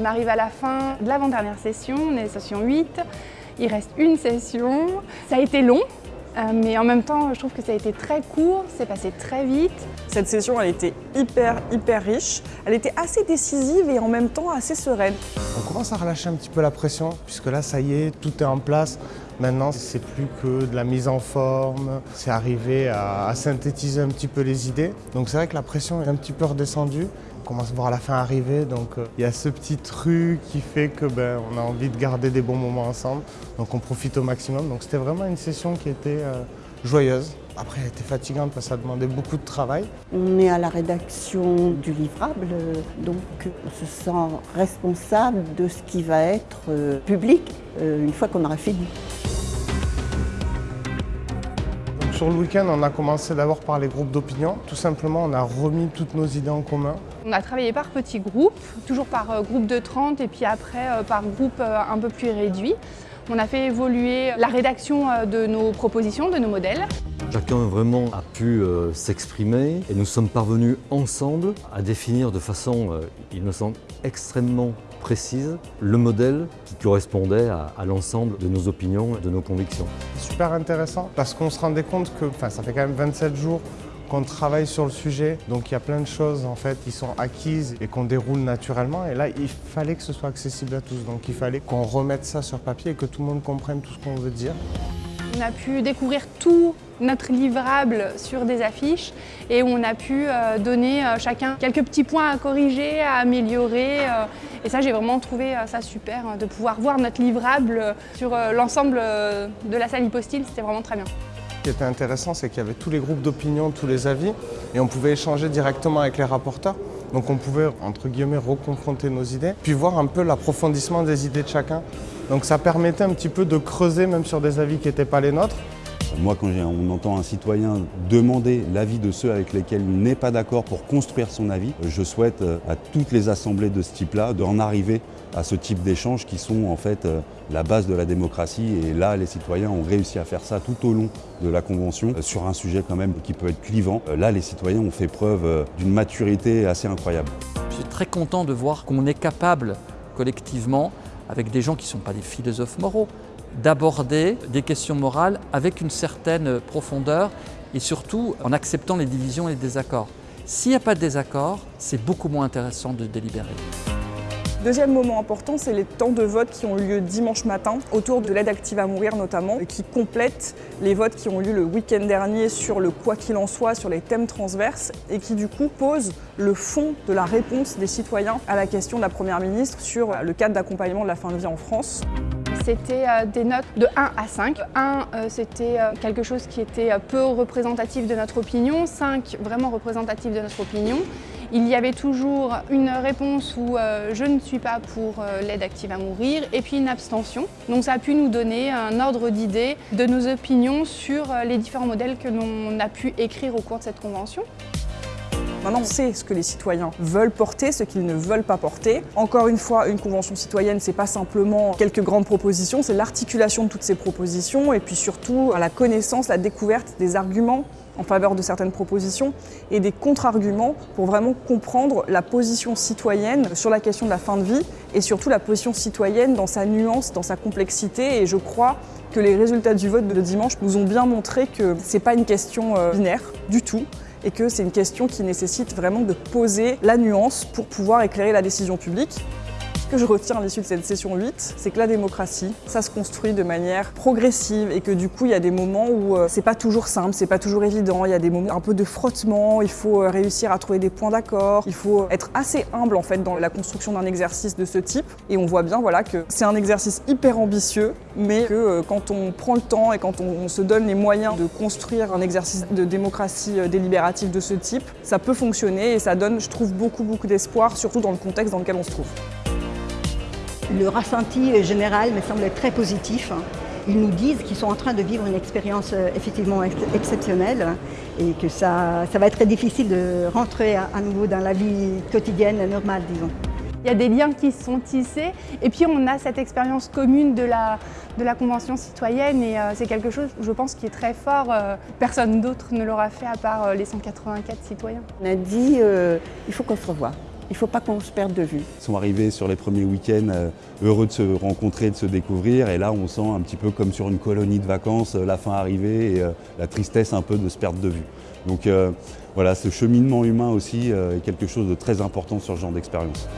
On arrive à la fin de l'avant-dernière session, on est session 8. Il reste une session. Ça a été long, euh, mais en même temps, je trouve que ça a été très court, c'est passé très vite. Cette session, elle était hyper, hyper riche. Elle était assez décisive et en même temps assez sereine. On commence à relâcher un petit peu la pression, puisque là, ça y est, tout est en place. Maintenant, c'est plus que de la mise en forme, c'est arrivé à, synthétiser un petit peu les idées. Donc c'est vrai que la pression est un petit peu redescendue. Commence à voir la fin arriver, donc euh, il y a ce petit truc qui fait que ben, on a envie de garder des bons moments ensemble. Donc on profite au maximum. Donc c'était vraiment une session qui était euh, joyeuse. Après, elle était fatigante parce que ça demandait beaucoup de travail. On est à la rédaction du livrable, donc on se sent responsable de ce qui va être euh, public une fois qu'on aura fini. Sur le week-end, on a commencé d'abord par les groupes d'opinion. Tout simplement, on a remis toutes nos idées en commun. On a travaillé par petits groupes, toujours par euh, groupe de 30 et puis après euh, par groupe euh, un peu plus réduit. On a fait évoluer la rédaction de nos propositions, de nos modèles. Chacun vraiment a pu s'exprimer et nous sommes parvenus ensemble à définir de façon, il me semble, extrêmement précise le modèle qui correspondait à, l'ensemble de nos opinions et de nos convictions. Super intéressant parce qu'on se rendait compte que ça fait quand même 27 jours qu'on travaille sur le sujet, donc il y a plein de choses en fait qui sont acquises et qu'on déroule naturellement. Et là, il fallait que ce soit accessible à tous, donc il fallait qu'on remette ça sur papier et que tout le monde comprenne tout ce qu'on veut dire. On a pu découvrir tout notre livrable sur des affiches et on a pu euh, donner euh, chacun quelques petits points à corriger, à améliorer. Euh, et ça, j'ai vraiment trouvé ça super, de pouvoir voir notre livrable sur l'ensemble de la salle hypostyle, c'était vraiment très bien. Ce qui était intéressant, c'est qu'il y avait tous les groupes d'opinion, tous les avis, et on pouvait échanger directement avec les rapporteurs. Donc on pouvait, entre guillemets, reconfronter nos idées, puis voir un peu l'approfondissement des idées de chacun. Donc ça permettait un petit peu de creuser même sur des avis qui n'étaient pas les nôtres. Moi, quand on entend un citoyen demander l'avis de ceux avec lesquels il n'est pas d'accord pour construire son avis, je souhaite euh, à toutes les assemblées de ce type-là d'en arriver à ce type d'échanges qui sont en fait euh, la base de la démocratie. Et là, les citoyens ont réussi à faire ça tout au long de la Convention euh, sur un sujet quand même qui peut être clivant. Là, les citoyens ont fait preuve d'une maturité assez incroyable. Je suis très content de voir qu'on est capable collectivement, avec des gens qui ne sont pas des philosophes moraux, d'aborder des questions morales avec une certaine profondeur et surtout en acceptant les divisions et les désaccords. S'il n'y a pas de désaccord, c'est beaucoup moins intéressant de délibérer. Deuxième moment important, c'est les temps de vote qui ont eu lieu dimanche matin, autour de l'aide active à mourir notamment, qui complètent les votes qui ont eu lieu le week-end dernier sur le quoi qu'il en soit, sur les thèmes transverses, et qui du coup posent le fond de la réponse des citoyens à la question de la Première ministre sur le cadre d'accompagnement de la fin de vie en France. C'était euh, des notes de 1 à 5. 1, euh, c'était euh, quelque chose qui était peu représentatif de notre opinion. 5, vraiment représentatif de notre opinion. Il y avait toujours une réponse où je ne suis pas pour l'aide active à mourir et puis une abstention. Donc ça a pu nous donner un ordre d'idée de nos opinions sur les différents modèles que l'on a pu écrire au cours de cette convention. Maintenant, on sait ce que les citoyens veulent porter, ce qu'ils ne veulent pas porter. Encore une fois, une convention citoyenne, c'est pas simplement quelques grandes propositions, c'est l'articulation de toutes ces propositions et puis surtout la connaissance, la découverte des arguments en faveur de certaines propositions et des contre-arguments pour vraiment comprendre la position citoyenne sur la question de la fin de vie et surtout la position citoyenne dans sa nuance, dans sa complexité et je crois que les résultats du vote de dimanche nous ont bien montré que c'est pas une question euh, binaire du tout et que c'est une question qui nécessite vraiment de poser la nuance pour pouvoir éclairer la décision publique que je retiens à l'issue de cette session 8, c'est que la démocratie, ça se construit de manière progressive et que du coup, il y a des moments où euh, c'est pas toujours simple, c'est pas toujours évident, il y a des moments un peu de frottement, il faut euh, réussir à trouver des points d'accord, il faut être assez humble en fait dans la construction d'un exercice de ce type. Et on voit bien voilà que c'est un exercice hyper ambitieux mais que euh, quand on prend le temps et quand on, se donne les moyens de construire un exercice de démocratie délibérative de ce type, ça peut fonctionner et ça donne, je trouve, beaucoup beaucoup d'espoir, surtout dans le contexte dans lequel on se trouve. Le ressenti général me semble très positif. Ils nous disent qu'ils sont en train de vivre une expérience euh, effectivement exceptionnelle et que ça, ça va être très difficile de rentrer à, nouveau dans la vie quotidienne normale, disons. Il y a des liens qui se sont tissés et puis on a cette expérience commune de la, de la Convention citoyenne et euh, c'est quelque chose, je pense, qui est très fort. Euh, personne d'autre ne l'aura fait à part les 184 citoyens. On a dit il faut qu'on se revoie Il ne faut pas qu'on se perde de vue. Ils sont arrivés sur les premiers week-ends euh, heureux de se rencontrer, de se découvrir et là on sent un petit peu comme sur une colonie de vacances euh, la fin arriver et euh, la tristesse un peu de se perdre de vue. Donc voilà, ce cheminement humain aussi est quelque chose de très important sur ce genre d'expérience.